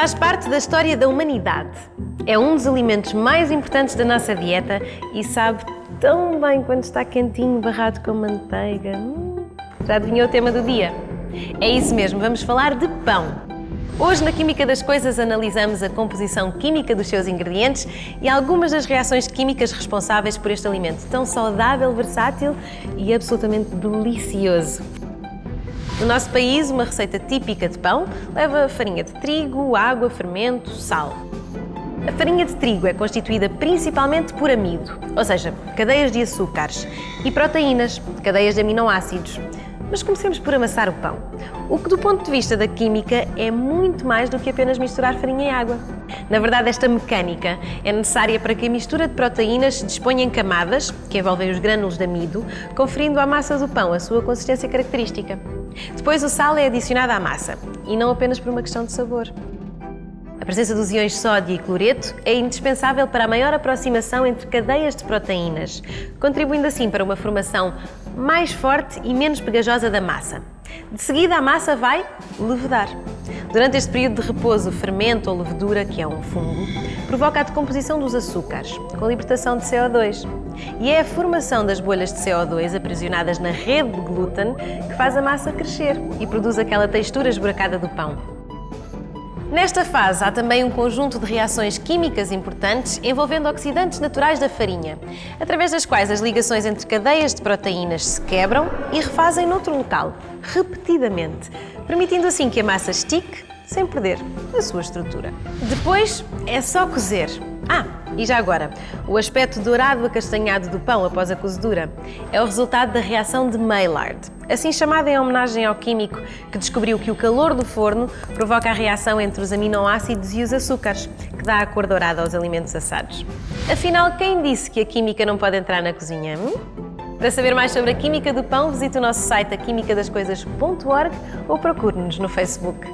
Faz parte da história da humanidade. É um dos alimentos mais importantes da nossa dieta e sabe tão bem quando está quentinho, barrado com manteiga. Hum, já adivinhou o tema do dia? É isso mesmo, vamos falar de pão. Hoje, na Química das Coisas, analisamos a composição química dos seus ingredientes e algumas das reações químicas responsáveis por este alimento tão saudável, versátil e absolutamente delicioso. No nosso país, uma receita típica de pão leva farinha de trigo, água, fermento, sal. A farinha de trigo é constituída principalmente por amido, ou seja, cadeias de açúcares, e proteínas, cadeias de aminoácidos. Mas comecemos por amassar o pão. O que, do ponto de vista da química, é muito mais do que apenas misturar farinha e água. Na verdade, esta mecânica é necessária para que a mistura de proteínas se disponha em camadas, que envolvem os grânulos de amido, conferindo à massa do pão a sua consistência característica. Depois, o sal é adicionado à massa, e não apenas por uma questão de sabor. A presença dos iões sódio e cloreto é indispensável para a maior aproximação entre cadeias de proteínas, contribuindo assim para uma formação mais forte e menos pegajosa da massa. De seguida, a massa vai levedar. Durante este período de repouso, o fermento ou levedura, que é um fungo, provoca a decomposição dos açúcares, com a libertação de CO2. E é a formação das bolhas de CO2 aprisionadas na rede de glúten que faz a massa crescer e produz aquela textura esburacada do pão. Nesta fase, há também um conjunto de reações químicas importantes envolvendo oxidantes naturais da farinha, através das quais as ligações entre cadeias de proteínas se quebram e refazem noutro local, repetidamente, permitindo assim que a massa estique sem perder a sua estrutura. Depois é só cozer. Ah, e já agora, o aspecto dourado acastanhado do pão após a cozedura é o resultado da reação de Maillard, assim chamada em homenagem ao químico que descobriu que o calor do forno provoca a reação entre os aminoácidos e os açúcares, que dá a cor dourada aos alimentos assados. Afinal, quem disse que a química não pode entrar na cozinha? Hum? Para saber mais sobre a química do pão, visite o nosso site aquimicadascoisas.org ou procure-nos no Facebook.